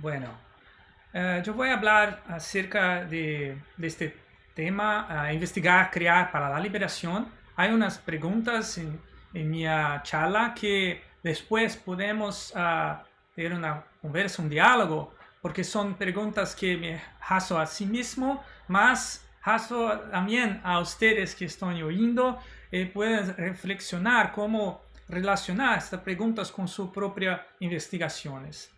Bueno, eh, yo voy a hablar acerca de, este tema, investigar, crear para la liberación. Hay unas preguntas en, mi charla que después podemos uh, tener una conversa, un diálogo, porque son preguntas que me hago a sí mismo, más hago también a ustedes que están oyendo, y pueden reflexionar cómo relacionar estas preguntas con sus propias investigaciones.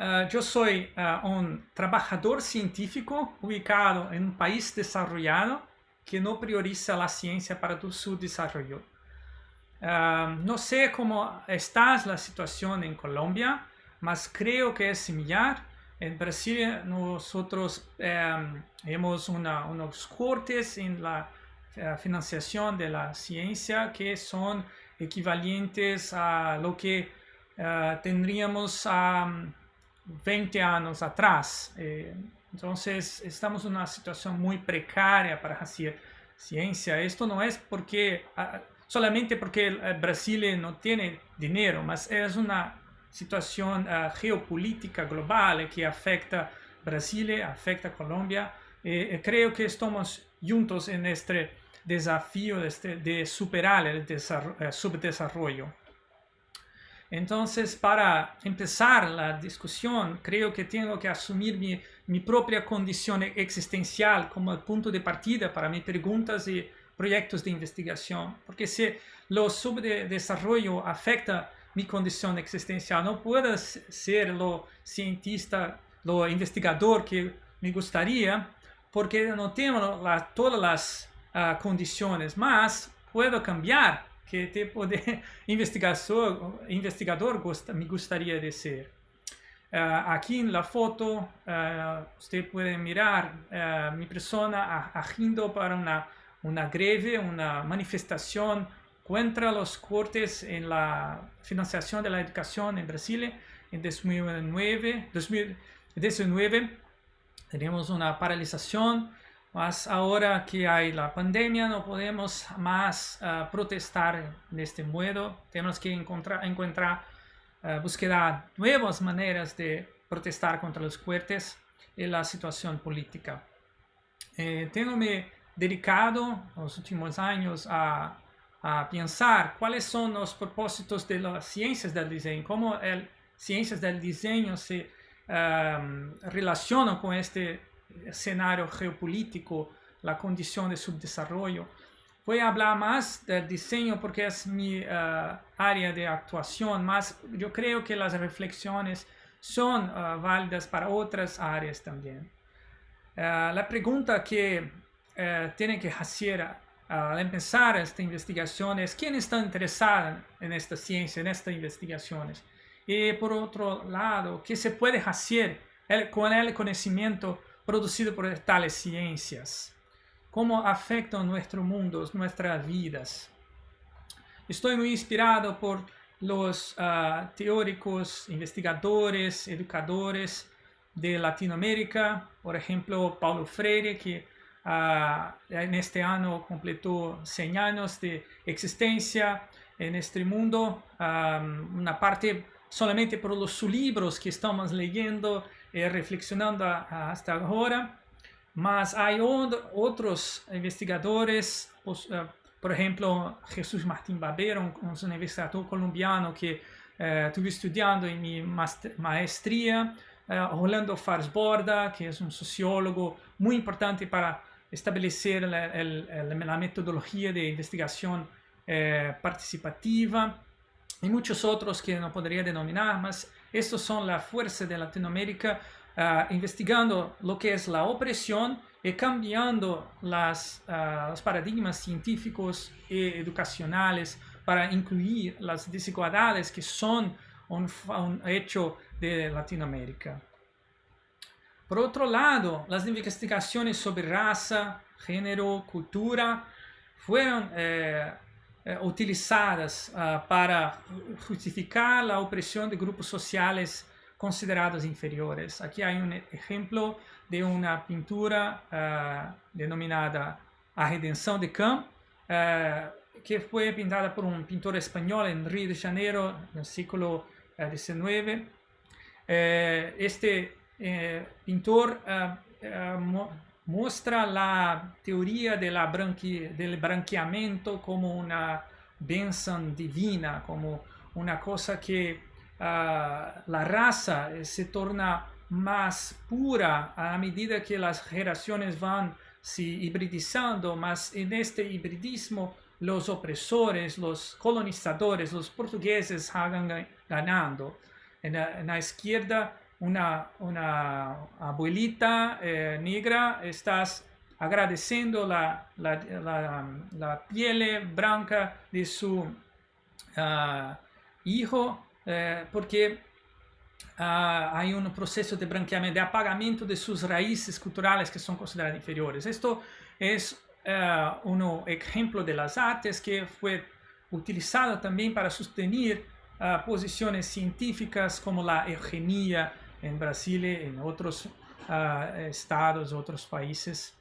Uh, yo soy uh, un trabajador científico ubicado en un país desarrollado que no prioriza la ciencia para su desarrollo. Uh, no sé cómo está la situación en Colombia, mas creo que es similar. En Brasil nosotros um, hemos una, unos cortes en la financiación de la ciencia que son equivalentes a lo que tendríamos a 20 años atrás. Eh, entonces estamos en una situación muy precaria para hacer ciencia. Esto no es porque ah, solamente porque Brasil no tiene dinero, mas es una situación ah, geopolítica global que afecta Brasil, afecta Colombia. Eh, eh, creo que estamos juntos en este desafío de, este, de superar el subdesarrollo. Entonces, para empezar la discusión, creo que tengo que asumir mi, mi, propia condición existencial como el punto de partida para mis preguntas y proyectos de investigación. Porque si lo subdesarrollo afecta mi condición existencial, no puedo ser lo cientista, lo investigador que me gustaría, porque no tengo la, todas las uh, condiciones, más puedo cambiar qué tipo de investigador, me gustaría de ser. Uh, aquí en la foto uh, usted puede mirar uh, mi persona agiendo para una, una greve, una manifestación contra los cortes en la financiación de la educación en Brasil en 2009. 2019 tenemos una paralización mas ahora que hay la pandemia no podemos más uh, protestar de este modo. Tenemos que encontrar, encontrar uh, buscar nuevas maneras de protestar contra los fuertes y la situación política. Eh, tengo me dedicado los últimos años a, a, pensar cuáles son los propósitos de las ciencias del diseño, cómo las ciencias del diseño se um, relacionan con este escenario geopolítico, la condición de subdesarrollo. Voy a hablar más del diseño porque es mi eh, área de actuación, más yo creo que las reflexiones son eh, válidas para otras áreas también. Eh, la pregunta que tiene que hacer al empezar esta investigación es quién está interesado en esta ciencia, en estas investigaciones. Y por otro lado, ¿qué se puede hacer con el conocimiento producido por tales ciencias, cómo afectan nuestro mundo, nuestras vidas. Estoy muy inspirado por los ah, teóricos, investigadores, educadores de Latinoamérica, por ejemplo, Paulo Freire, que uh, en este año completó 100 años de existencia en este mundo, una parte solamente por los libros que estamos leyendo eh, reflexionando hasta ahora, mas hay otros investigadores, eh, por ejemplo, Jesús Martín Barbero, un, investigador colombiano que eh, estuve estudiando en mi maestría, Rolando Farsborda, que es un sociólogo muy importante para establecer la, metodología de investigación participativa, y muchos otros que no podría denominar, mas estos son la fuerza de Latinoamérica uh, investigando lo que es la opresión y cambiando las, uh, los paradigmas científicos y educacionales para incluir las desigualdades que son un, hecho de Latinoamérica. Por otro lado, las investigaciones sobre raza, género, cultura fueron eh, utilizadas uh, para justificar la opresión de grupos sociales considerados inferiores. Aquí hay un ejemplo de una pintura uh, denominada A Redenção de Camp, uh, que fue pintada por un pintor español en Río de Janeiro, en el siglo XIX. Eh, este pintor muestra la teoría de la del branqueamiento como una benção divina, como una cosa que la raza se torna más pura a medida que las generaciones van se hibridizando, mas en este hibridismo los opresores, los colonizadores, los portugueses hagan ganando. En la, izquierda, una, una abuelita eh, negra, estás agradeciendo la, la, piel blanca de su ah, hijo, eh, porque uh, hay un proceso de branqueamiento, de apagamiento de sus raíces culturales que son consideradas inferiores. Esto es uh, un ejemplo de las artes que fue utilizado también para sostener uh, posiciones científicas como la eugenia en Brasil en otros estados, otros países.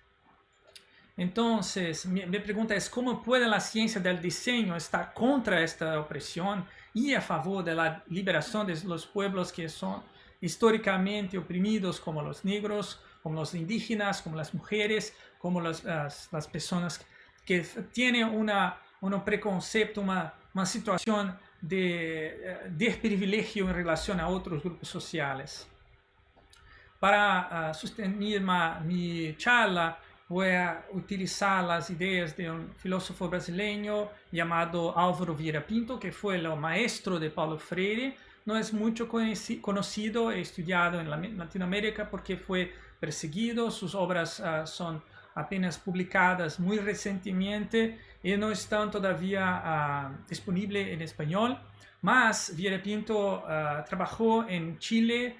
Entonces, mi, mi, pregunta es, ¿cómo puede la ciencia del diseño estar contra esta opresión y a favor de la liberación de los pueblos que son históricamente oprimidos, como los negros, como los indígenas, como las mujeres, como las, las, personas que tienen una, un preconcepto, una, una situación de uh, desprivilegio en relación a otros grupos sociales. Para uh, sostener mi charla, voy a utilizar las ideas de un filósofo brasileño llamado Álvaro Vieira Pinto, que fue el maestro de Paulo Freire. No es mucho conocido, he estudiado en Latinoamérica porque fue perseguido, sus obras uh, son apenas publicadas muy recientemente y no están todavía uh, disponibles en español. Mas Vieira Pinto uh, trabajó en Chile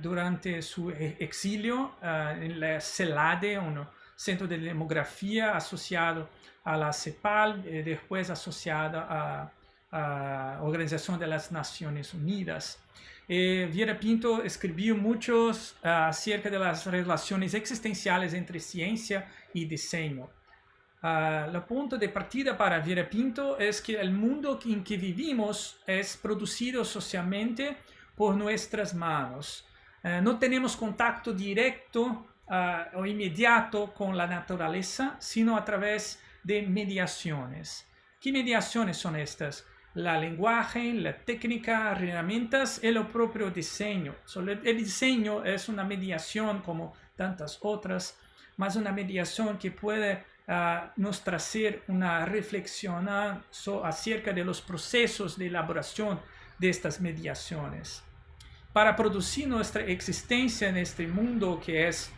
durante su e-, exilio en la CELADE, uno, Centro de Demografía asociado a la CEPAL, y eh, después asociado a, la Organización de las Naciones Unidas. Eh, Viera Pinto escribió muchos ah, acerca de las relaciones existenciales entre ciencia y diseño. Uh, el punto de partida para Viera Pinto es que el mundo en que vivimos es producido socialmente por nuestras manos. Eh, no tenemos contacto directo uh, o inmediato con la naturaleza, sino a través de mediaciones. ¿Qué mediaciones son estas? La lenguaje, la técnica, herramientas y el propio diseño. el diseño es una mediación como tantas otras, más una mediación que puede uh, nos traer una reflexión acerca de los procesos de elaboración de estas mediaciones. Para producir nuestra existencia en este mundo que es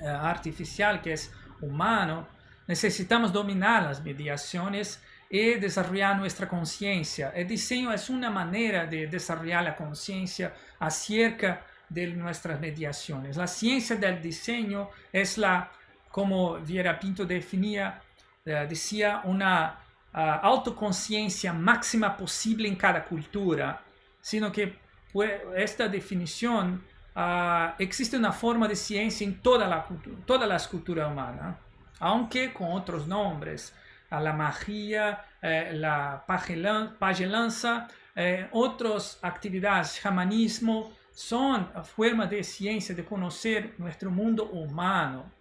eh, artificial que es humano, necesitamos dominar las mediaciones y desarrollar nuestra conciencia. El diseño es una manera de desarrollar la conciencia acerca de nuestras mediaciones. La ciencia del diseño es la, como Viera Pinto definía, eh, decía, una uh, autoconciencia máxima posible en cada cultura, sino que pues, esta definición uh, existe una forma de ciencia en toda la todas las culturas humanas, aunque con otros nombres. A la magia, eh, la pagelanza, eh, otras actividades, chamanismo, son formas de ciencia de conocer nuestro mundo humano.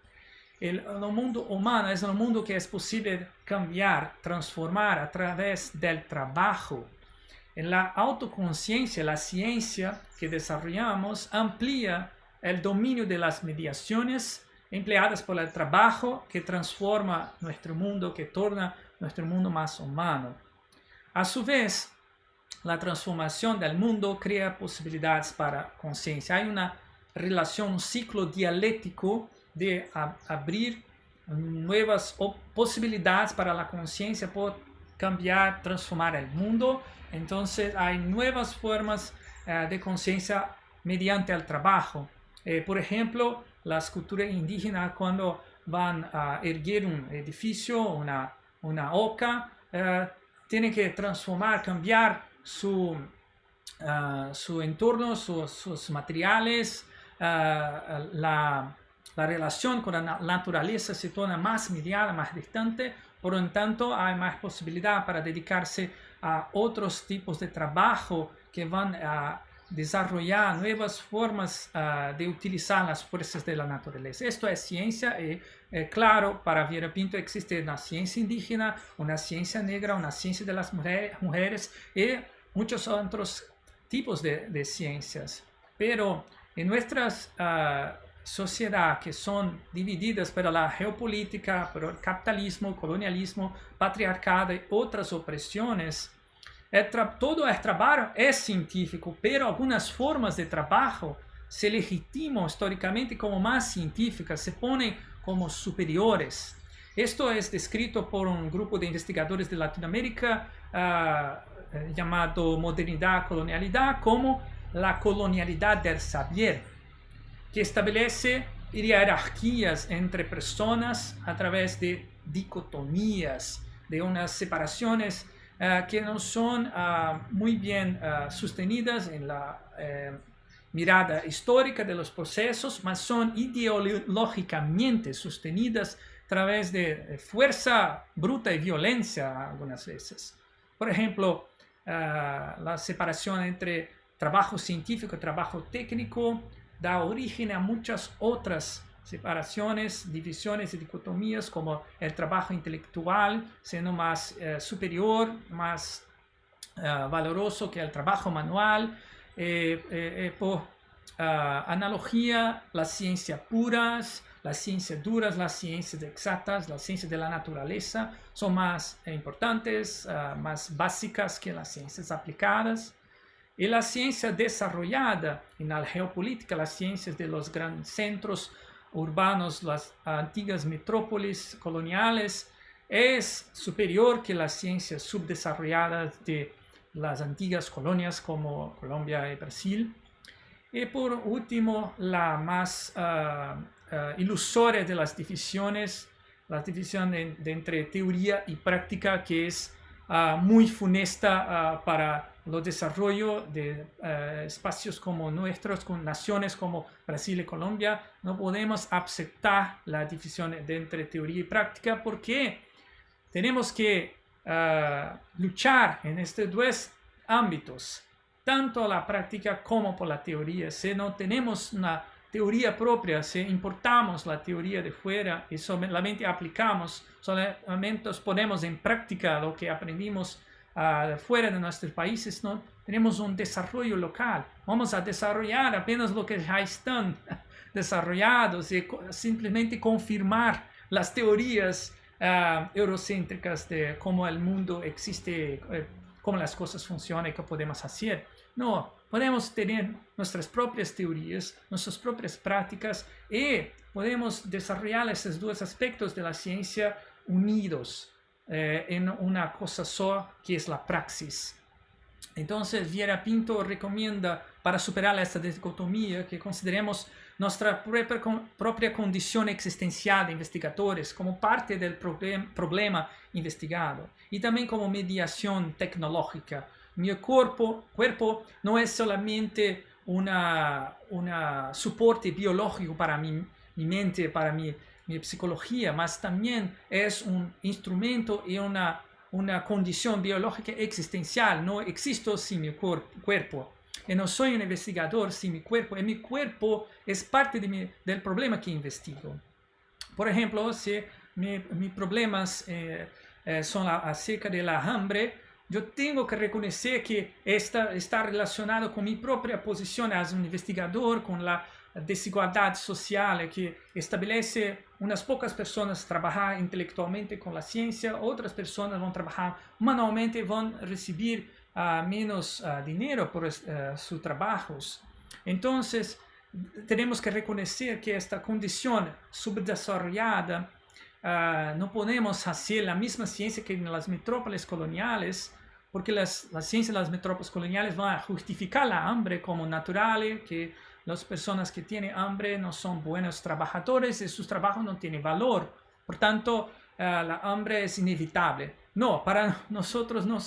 El, el, mundo humano es un mundo que es posible cambiar, transformar a través del trabajo, en la autoconciencia, la ciencia que desarrollamos amplía el dominio de las mediaciones empleadas por el trabajo que transforma nuestro mundo, que torna nuestro mundo más humano. A su vez, la transformación del mundo crea posibilidades para conciencia. Hay una relación, un ciclo dialéctico de abrir nuevas posibilidades para la conciencia por cambiar, transformar el mundo entonces hay nuevas formas uh, de conciencia mediante el trabajo. Eh, por ejemplo, las culturas indígenas cuando van a erguir un edificio, una, una oca, tienen que transformar, cambiar su, uh, su entorno, su, sus materiales, la, la, relación con la naturaleza se torna más mediada, más distante, por lo tanto hay más posibilidad para dedicarse a otros tipos de trabajo que van a, desarrollar nuevas formas uh, de utilizar las fuerzas de la naturaleza. Esto es ciencia y, eh, claro, para Viera Pinto existe una ciencia indígena, una ciencia negra, una ciencia de las mujeres y muchos otros tipos de, ciencias. Pero en nuestras uh, sociedades que son divididas por la geopolítica, por el capitalismo, colonialismo, patriarcado y otras opresiones, todo el trabajo es científico, pero algunas formas de trabajo se legitiman históricamente como más científicas, se ponen como superiores. Esto es descrito por un grupo de investigadores de Latinoamérica uh, llamado Modernidad, Colonialidad, como la colonialidad del saber, que establece jerarquías entre personas a través de dicotomías, de unas separaciones uh, que no son uh, muy bien uh, sostenidas en la eh, mirada histórica de los procesos, mas son ideológicamente sostenidas a través de fuerza bruta y violencia algunas veces. Por ejemplo, la separación entre trabajo científico y trabajo técnico da origen a muchas otras separaciones, divisiones y dicotomías como el trabajo intelectual siendo más eh, superior, más uh, valoroso que el trabajo manual. Eh, eh, por analogía, las ciencias puras, las ciencias duras, las ciencias exactas, las ciencias de la naturaleza son más importantes, más básicas que las ciencias aplicadas. Y la ciencia desarrollada en la geopolítica, las ciencias de los grandes centros urbanos, las antiguas metrópolis coloniales, es superior que las ciencias subdesarrolladas de las antiguas colonias como Colombia y Brasil. Y por último, la más uh, uh, ilusoria de las divisiones, la división entre teoría y práctica, que es uh, muy funesta para el desarrollo de eh, espacios como nuestros, con naciones como Brasil y Colombia, no podemos aceptar la división entre teoría y práctica porque tenemos que luchar en estos dos ámbitos, tanto la práctica como por la teoría. Si no tenemos una teoría propia, si importamos la teoría de fuera y solamente aplicamos, solamente ponemos en práctica lo que aprendimos fuera de nuestros países, ¿no? tenemos un desarrollo local. Vamos a desarrollar apenas lo que ya están desarrollados y simplemente confirmar las teorías uh, eurocéntricas de cómo el mundo existe, eh, cómo las cosas funcionan y qué podemos hacer. No, podemos tener nuestras propias teorías, nuestras propias prácticas y podemos desarrollar esos dos aspectos de la ciencia unidos eh, en una cosa sola que es la praxis. Entonces, Viera Pinto recomienda para superar esta dicotomía que consideremos nuestra propia, condición existencial de investigadores como parte del problem, problema investigado y también como mediación tecnológica. Mi cuerpo, cuerpo no es solamente un una soporte biológico para mi, mi mente, para mi mi psicología, mas también es un instrumento y una, una condición biológica existencial. No existo sin mi cuerpo. Y no soy un investigador sin mi cuerpo. Y mi cuerpo es parte de mi, del problema que investigo. Por ejemplo, si mis problemas eh, eh, son acerca de la hambre, yo tengo que reconocer que esta está relacionado con mi propia posición as un investigador, con la desigualdad social que establece unas pocas personas trabajar intelectualmente con la ciencia, otras personas van a trabajar manualmente y van a recibir uh, menos uh, dinero por uh, sus trabajos. Entonces, tenemos que reconocer que esta condición subdesarrollada no podemos hacer la misma ciencia que en las metrópolis coloniales, porque las, las ciencias de las metrópolis coloniales van a justificar la hambre como natural, que las personas que tienen hambre no son buenos trabajadores y sus trabajos no tienen valor. Por tanto, uh, la hambre es inevitable. No, para nosotros no,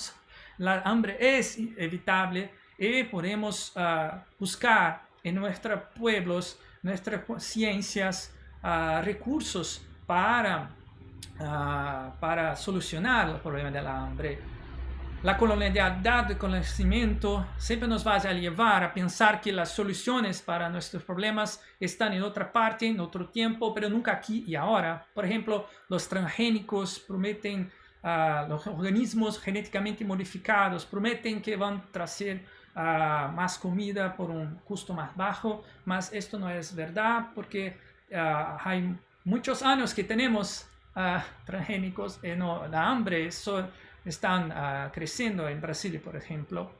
la hambre es inevitable y podemos uh, buscar en nuestros pueblos, nuestras ciencias, uh, recursos para, para solucionar el problema de la hambre. la colonialidad de conocimiento siempre nos va a llevar a pensar que las soluciones para nuestros problemas están en otra parte, en otro tiempo, pero nunca aquí y ahora. Por ejemplo, los transgénicos prometen, uh, los organismos genéticamente modificados prometen que van a traer uh, más comida por un costo más bajo, mas esto no es verdad porque uh, hay muchos años que tenemos transgénicos y no, la hambre, eso están uh, creciendo en Brasil, por ejemplo.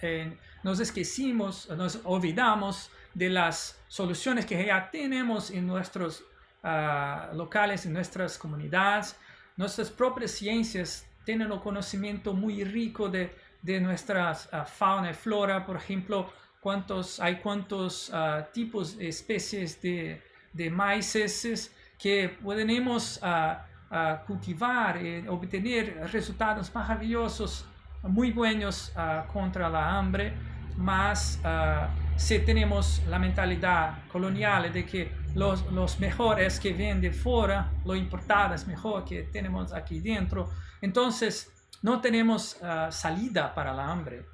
Eh, nos esquecimos, nos olvidamos de las soluciones que ya tenemos en nuestros uh, locales, en nuestras comunidades. Nuestras propias ciencias tienen un conocimiento muy rico de, de nuestra uh, fauna y flora, por ejemplo, cuántos, hay cuántos tipos especies de, de maíces que podemos uh, cultivar y obtener resultados maravillosos, muy buenos uh, contra la hambre, mas si tenemos la mentalidad colonial de que los, los mejores que vienen de fuera, lo importado es mejor que tenemos aquí dentro, entonces no tenemos salida para la hambre.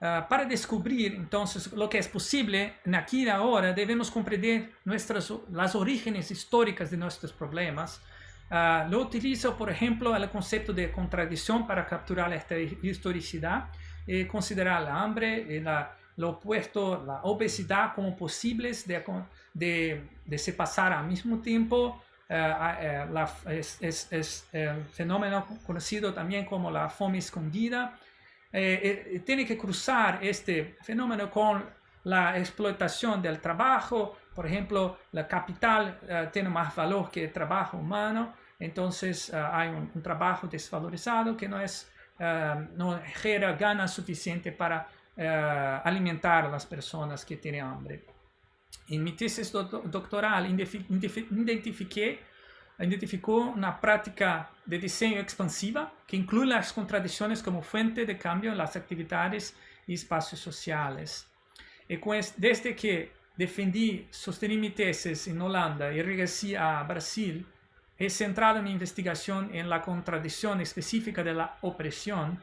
Uh, para descubrir entonces lo que es posible aquí y ahora debemos comprender nuestras, las orígenes históricas de nuestros problemas Uh, lo utilizo, por ejemplo, el concepto de contradicción para capturar esta historicidad y considerar la hambre y la, lo opuesto, la obesidad como posibles de, de, de se pasar al mismo tiempo. Uh, la, es, es, es, el fenómeno conocido también como la fome escondida. Eh, eh, tiene que cruzar este fenómeno con la explotación del trabajo, por ejemplo, la capital uh, tiene más valor que el trabajo humano, entonces uh, hay un, un, trabajo desvalorizado que no, es, uh, no genera ganas suficiente para alimentar a las personas que tienen hambre. En mi tesis do doctoral identifiqué, identificó una práctica de diseño expansiva que incluye las contradicciones como fuente de cambio en las actividades y espacios sociales. Y pues, desde que defendí, sostener mi tesis en Holanda y regresé a Brasil, he centrado mi investigación en la contradicción específica de la opresión,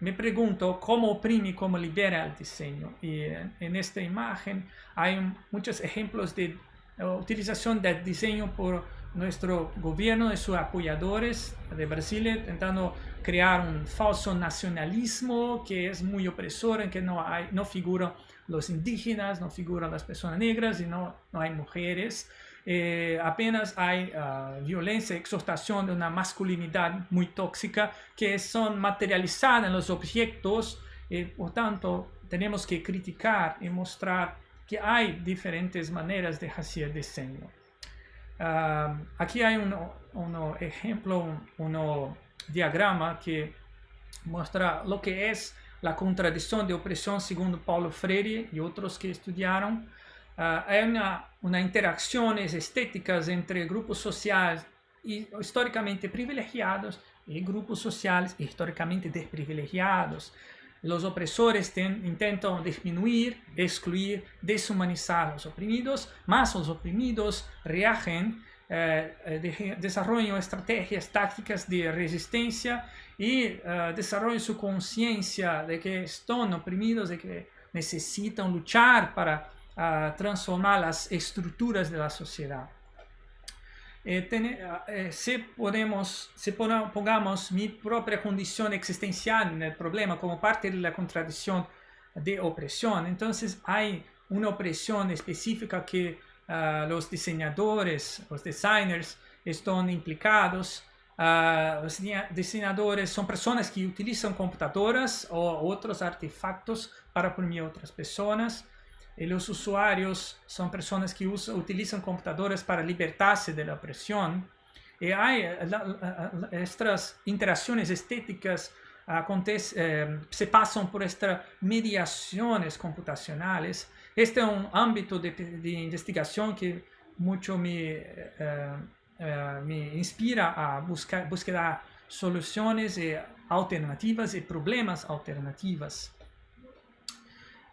me pregunto cómo oprime y cómo libera el diseño. Y en, esta imagen hay muchos ejemplos de utilización del diseño por nuestro gobierno y sus apoyadores de Brasil, intentando crear un falso nacionalismo que es muy opresor, en que no, hay, no figuran los indígenas, no figuran las personas negras y no, no hay mujeres. Eh, apenas hay uh, violencia, exhortación de una masculinidad muy tóxica que son materializadas en los objetos y por tanto tenemos que criticar y mostrar que hay diferentes maneras de hacer diseño. Uh, aquí hay un, un ejemplo, un, un diagrama que muestra lo que es la contradicción de opresión según Paulo Freire y otros que estudiaron. Uh, hay una, una, interacciones estéticas entre grupos sociales históricamente privilegiados y grupos sociales históricamente desprivilegiados. Los opresores ten, intentan disminuir, excluir, deshumanizar a los oprimidos, más los oprimidos reagen eh, eh, de, desarrollan estrategias tácticas de resistencia y uh, desarrollan su conciencia de que están oprimidos, de que necesitan luchar para uh, transformar las estructuras de la sociedad. Eh, ten, eh, si, podemos, si pongamos mi propia condición existencial en el problema como parte de la contradicción de opresión, entonces hay una opresión específica que uh, los diseñadores, los designers están implicados Uh, los diseñadores son personas que utilizan computadoras o otros artefactos para oprimir otras personas. Y los usuarios son personas que usan, utilizan computadoras para libertarse de la opresión. Y hay la, la, estas interacciones estéticas acontece, eh, se pasan por estas mediaciones computacionales. Este es un ámbito de, de investigación que mucho me... Eh, eh, me inspira a buscar búsqueda soluciones y alternativas y problemas alternativas.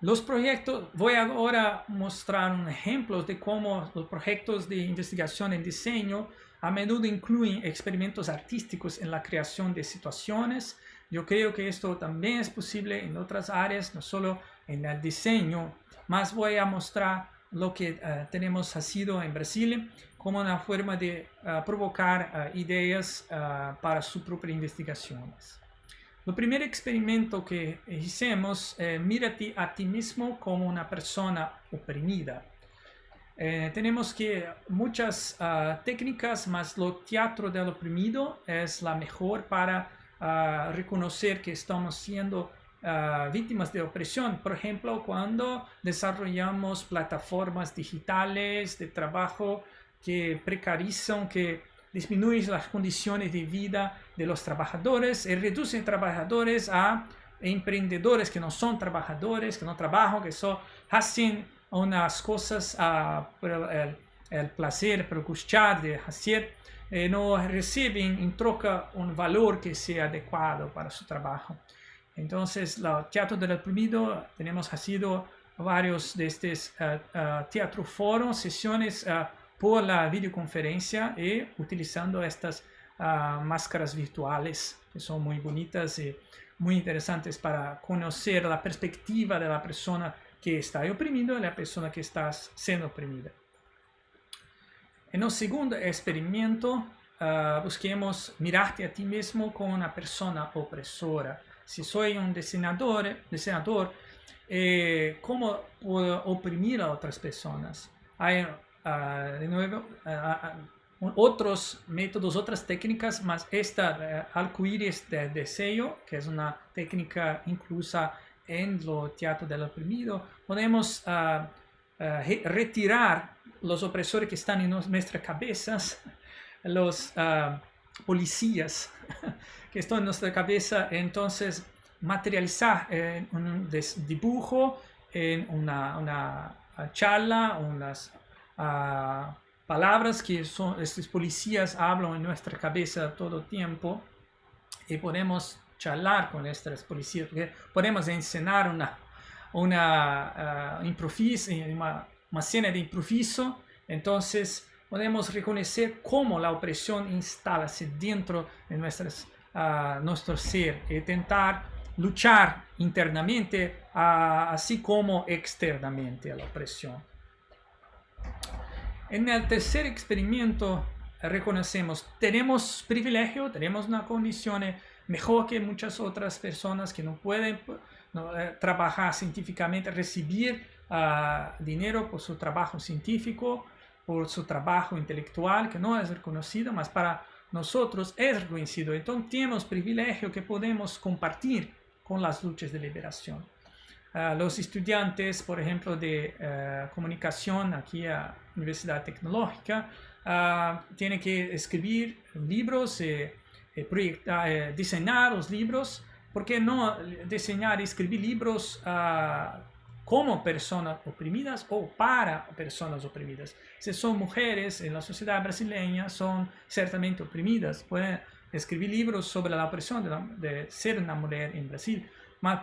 Los proyectos, voy ahora a mostrar un ejemplo de cómo los proyectos de investigación en diseño a menudo incluyen experimentos artísticos en la creación de situaciones Yo creo que esto también es posible en otras áreas, no solo en el diseño, más voy a mostrar lo que uh, tenemos sido en Brasil como una forma de uh, provocar uh, ideas para sus propias investigaciones. El primer experimento que hicimos, eh, mírate a ti mismo como una persona oprimida. Eh, tenemos que muchas uh, técnicas, más lo teatro del oprimido es la mejor para uh, reconocer que estamos siendo uh, víctimas de opresión. Por ejemplo, cuando desarrollamos plataformas digitales de trabajo que precarizan, que disminuyen las condiciones de vida de los trabajadores y reducen trabajadores a emprendedores que no son trabajadores, que no trabajan, que son, hacen unas cosas uh, por el, el, placer, por gustar de hacer, eh, no reciben en troca un valor que sea adecuado para su trabajo. Entonces, el teatro del oprimido, tenemos sido varios de estos uh, uh, teatro foros, sesiones por la videoconferencia y utilizando estas máscaras virtuales que son muy bonitas y muy interesantes para conocer la perspectiva de la persona que está oprimido y la persona que está siendo oprimida. En el segundo experimento, uh, busquemos mirarte a ti mismo como una persona opresora. Si soy un diseñador, diseñador eh, ¿cómo puedo oprimir a otras personas? Hay, uh, de nuevo, uh, otros métodos, otras técnicas, más esta uh, arcoíris de deseo, que es una técnica inclusa en lo teatro del oprimido, podemos retirar los opresores que están en nuestras cabezas, los policías que están en nuestra cabeza, entonces materializar en un dibujo, en una, una charla, unas palabras que son, estos policías hablan en nuestra cabeza todo el tiempo y podemos charlar con estas policías, porque podemos enseñar una, una, uh, improviso, una escena de improviso, entonces podemos reconocer cómo la opresión instala dentro de nuestras, uh, nuestro ser y intentar luchar internamente uh, así como externamente a la opresión. En el tercer experimento reconocemos, tenemos privilegio, tenemos una condición mejor que muchas otras personas que no pueden eh, trabajar científicamente, recibir uh, dinero por su trabajo científico, por su trabajo intelectual, que no es reconocido, mas para nosotros es reconocido. Entonces tenemos privilegio que podemos compartir con las luchas de liberación. Los estudiantes, por ejemplo, de uh, comunicación aquí a Universidad Tecnológica, tienen que escribir libros eh, proyectar, eh, diseñar los libros, ¿por qué no diseñar y escribir libros uh, como personas oprimidas o para personas oprimidas? Si son mujeres en la sociedad brasileña, son ciertamente oprimidas. Pueden escribir libros sobre la opresión de ser una mujer en Brasil,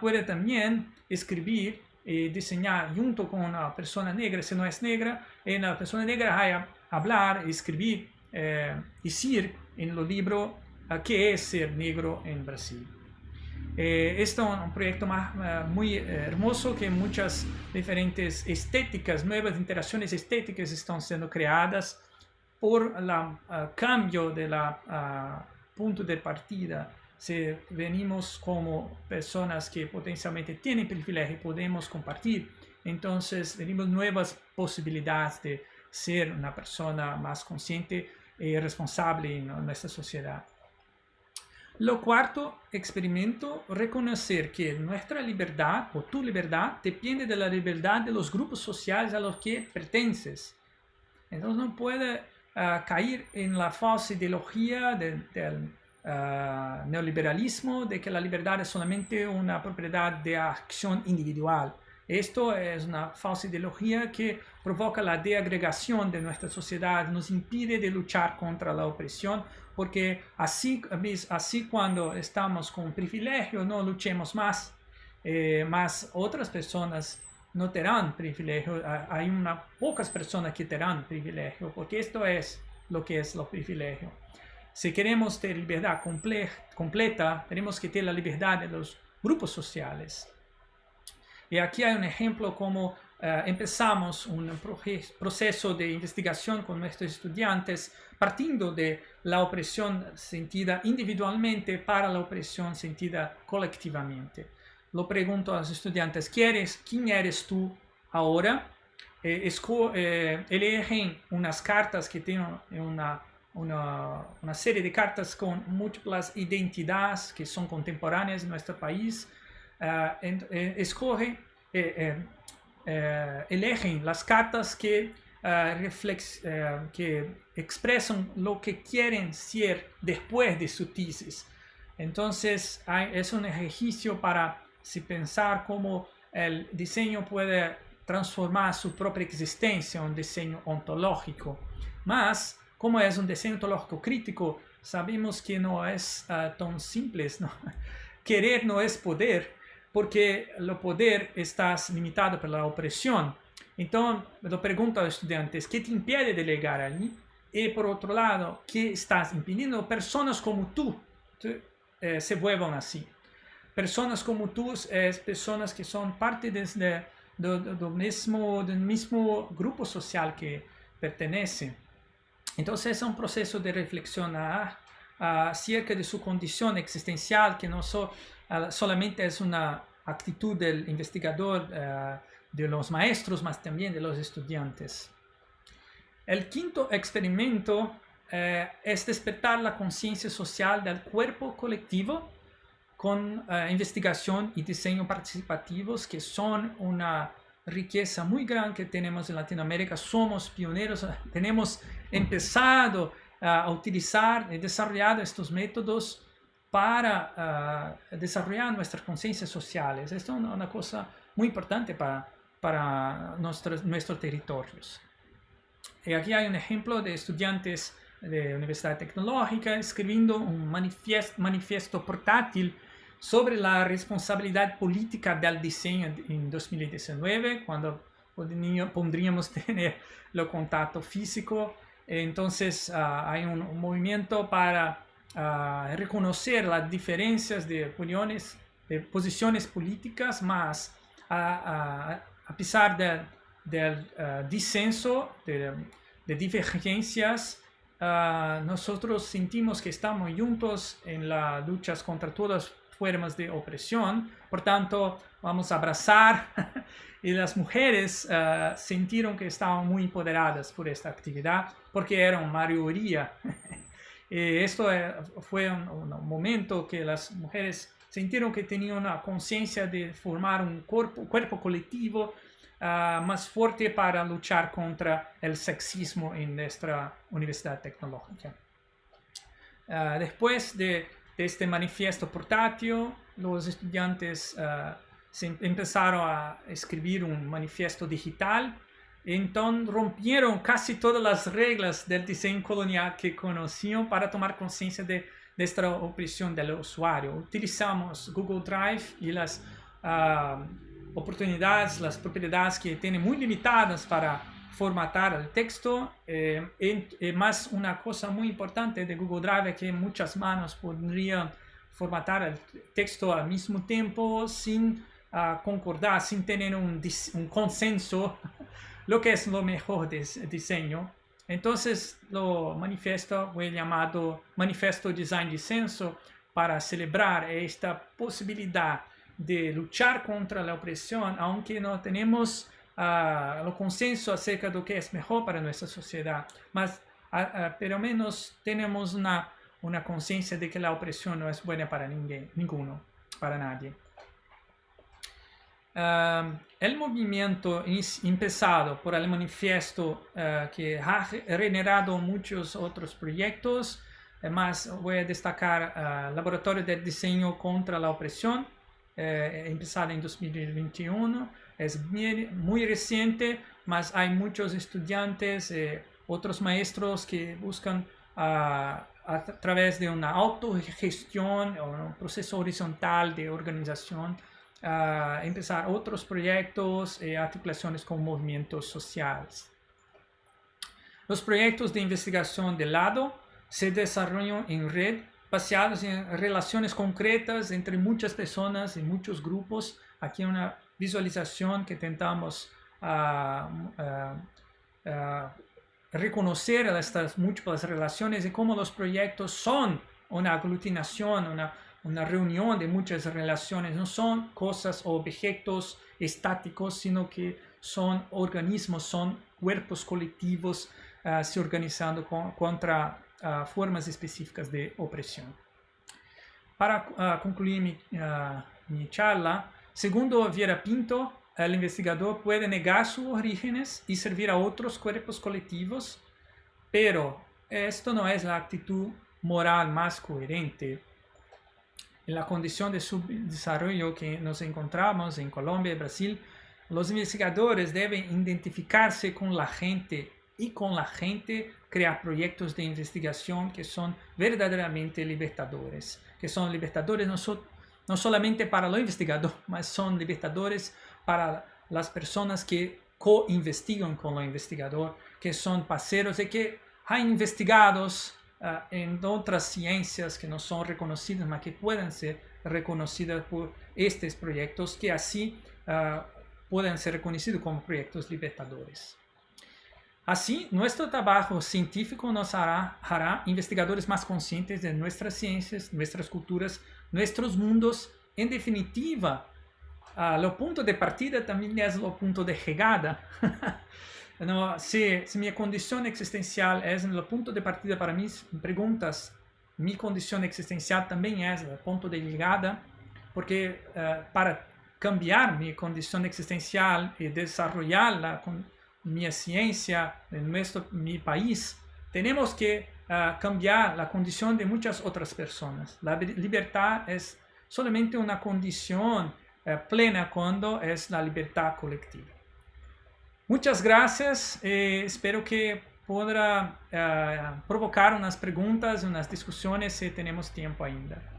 puede también escribir y diseñar junto con una persona negra, si no es negra, en la persona negra hay hablar, escribir, eh, decir en los libros qué es ser negro en Brasil. Eh, este es un proyecto uh, muy uh, hermoso que muchas diferentes estéticas, nuevas interacciones estéticas están siendo creadas por el uh, cambio de la punto de partida. Si venimos como personas que potencialmente tienen privilegio y podemos compartir, entonces venimos nuevas posibilidades de ser una persona más consciente y responsable en nuestra sociedad. Lo cuarto experimento, reconocer que nuestra libertad o tu libertad depende de la libertad de los grupos sociales a los que pertences. Entonces no puede uh, caer en la falsa ideología de, del uh, neoliberalismo de que la libertad es solamente una propiedad de acción individual. Esto es una falsa ideología que provoca la deagregación de nuestra sociedad, nos impide de luchar contra la opresión, porque así, así cuando estamos con privilegio no luchemos más, eh, más otras personas no tendrán privilegio, hay una, pocas personas que tendrán privilegio, porque esto es lo que es lo privilegio. Si queremos tener libertad completa, tenemos que tener la libertad de los grupos sociales. Y aquí hay un ejemplo como eh, empezamos un proceso de investigación con nuestros estudiantes partiendo de la opresión sentida individualmente para la opresión sentida colectivamente. Lo pregunto a los estudiantes, ¿quién eres tú ahora? Eh, eh, eligen unas cartas que tienen una, una, serie de cartas con múltiples identidades que son contemporáneas en nuestro país. Eh, escogen, eligen las cartas que, que expresan lo que quieren ser después de su tesis. Entonces es un ejercicio para si pensar cómo el diseño puede transformar su propia existencia en un diseño ontológico. Más, como es un diseño ontológico crítico, sabemos que no es ah, tan simple. ¿no? Querer no es poder, porque el poder está limitado por la opresión. Entonces, lo pregunto a los estudiantes, ¿qué te impide de llegar allí? Y por otro lado, ¿qué estás impidiendo? Personas como tú eh, se vuelvan así. Personas como tú es personas que son parte del mismo, del mismo grupo social que pertenece. Entonces es un proceso de reflexión acerca de su condición existencial, que no solamente es una actitud del investigador, de los maestros, más también de los estudiantes. El quinto experimento eh, es despertar la conciencia social del cuerpo colectivo con eh, investigación y diseño participativos que son una riqueza muy grande que tenemos en Latinoamérica. Somos pioneros, tenemos empezado a utilizar y desarrollar estos métodos para eh, desarrollar nuestras conciencias sociales. Esto es una, cosa muy importante para, para nuestros, nuestros territorios. Y aquí hay un ejemplo de estudiantes de Universidad Tecnológica escribiendo un manifiesto, manifiesto portátil sobre la responsabilidad política del diseño en 2019, cuando podríamos tener el contacto físico. Entonces ah, hay un, movimiento para ah, reconocer las diferencias de opiniones, de posiciones políticas, más a, pesar del ah, disenso, de, de divergencias, nosotros sentimos que estamos juntos en las luchas contra todas formas de opresión. Por tanto, vamos a abrazar y las mujeres uh, sintieron que estaban muy empoderadas por esta actividad porque eran mayoría. y esto eh, fue un, momento que las mujeres sintieron que tenían una conciencia de formar un cuerpo, colectivo más fuerte para luchar contra el sexismo en nuestra universidad tecnológica. Después de este manifiesto portátil, los estudiantes uh, empezaron a escribir un manifiesto digital. Entonces rompieron casi todas las reglas del diseño colonial que conocían para tomar conciencia de, de, esta opresión del usuario. Utilizamos Google Drive y las uh, oportunidades, las propiedades que tiene muy limitadas para formatar el texto. Eh, y, más una cosa muy importante de Google Drive que muchas manos podrían formatar el texto al mismo tiempo sin uh, concordar, sin tener un, un, consenso, lo que es lo mejor de diseño. Entonces lo manifiesto fue llamado Manifesto Design Disenso para celebrar esta posibilidad de luchar contra la opresión, aunque no tenemos el consenso acerca de lo que es mejor para nuestra sociedad, mas pero menos tenemos una, una conciencia de que la opresión no es buena para ninguém, ninguno, para nadie. Uh, el movimiento empezado por el manifiesto uh, que ha generado muchos otros proyectos, más voy a destacar uh, Laboratorio de Diseño contra la Opresión, eh, empezado en 2021, es muy, reciente, mas hay muchos estudiantes, eh, otros maestros que buscan ah, a través de una autogestión o un proceso horizontal de organización ah, empezar otros proyectos y articulaciones con movimientos sociales. Los proyectos de investigación de lado se desarrollan en red basados en relaciones concretas entre muchas personas y muchos grupos. Aquí una visualización que intentamos uh, uh, reconocer estas múltiples relaciones y cómo los proyectos son una aglutinación, una, una reunión de muchas relaciones, no son cosas o objetos estáticos, sino que son organismos, son cuerpos colectivos se organizando con, contra formas específicas de opresión. Para concluir mi charla, segundo Viera Pinto, el investigador puede negar sus orígenes y servir a otros cuerpos colectivos, pero esto no es la actitud moral más coherente. En la condición de subdesarrollo que nos encontramos en Colombia y Brasil, los investigadores deben identificarse con la gente y con la gente crear proyectos de investigación que son verdaderamente libertadores, que son libertadores no, no solamente para los investigadores, mas son libertadores para las personas que co-investigan con el investigador, que son parceros y que hay investigados uh, en otras ciencias que no son reconocidas, mas que pueden ser reconocidas por estos proyectos, que así uh, pueden ser reconocidos como proyectos libertadores. Así, nuestro trabajo científico nos hará investigadores más conscientes de nuestras ciencias, nuestras culturas, nuestros mundos. En definitiva, uh, lo punto de partida también es lo punto de llegada. no, si, si, mi condición existencial es el punto de partida para mis preguntas, mi condición existencial también es el punto de llegada, porque uh, para cambiar mi condición existencial y desarrollarla con mi ciencia en nuestro, mi país, tenemos que cambiar la condición de muchas otras personas. La libertad es solamente una condición uh, plena cuando es la libertad colectiva. Muchas gracias. Eh, espero que podrá uh, provocar unas preguntas, unas discusiones si tenemos tiempo ainda.